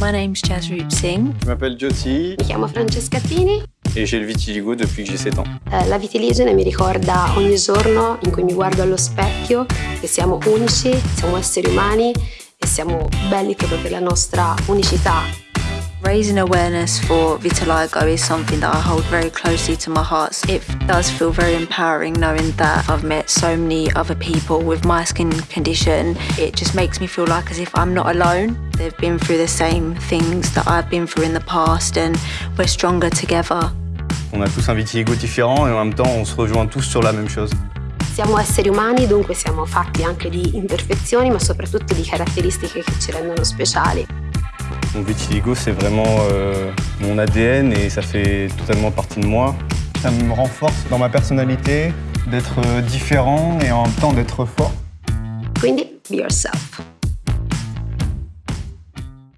My name's Jasroop Singh. Je m'appelle Jyoti Mi chiamo Francesca Pini. et j'ai le vitiligo depuis que j'ai 7 ans. Eh, La vitiligine mi ricorda ogni giorno in cui mi guardo allo specchio che siamo unici, siamo esseri umani e siamo belli proprio per la nostra unicità. Raising awareness for vitiligo is something that I hold very closely to my heart. It does feel very empowering knowing that I've met so many other people with my skin condition. It just makes me feel like as if I'm not alone. They've been through the same things that I've been through in the past and we're stronger together. On a tous un vitiligo différent et en même temps on se rejoint tous sur la même chose. Siamo esseri umani, dunque siamo fatti anche di imperfezioni, ma soprattutto di caratteristiche che ci rendono speciali. Mon vitiligo c'est vraiment euh, mon ADN et ça fait totalement partie de moi. Ça me renforce dans ma personnalité d'être différent et en même temps d'être fort. Quindi, be yourself.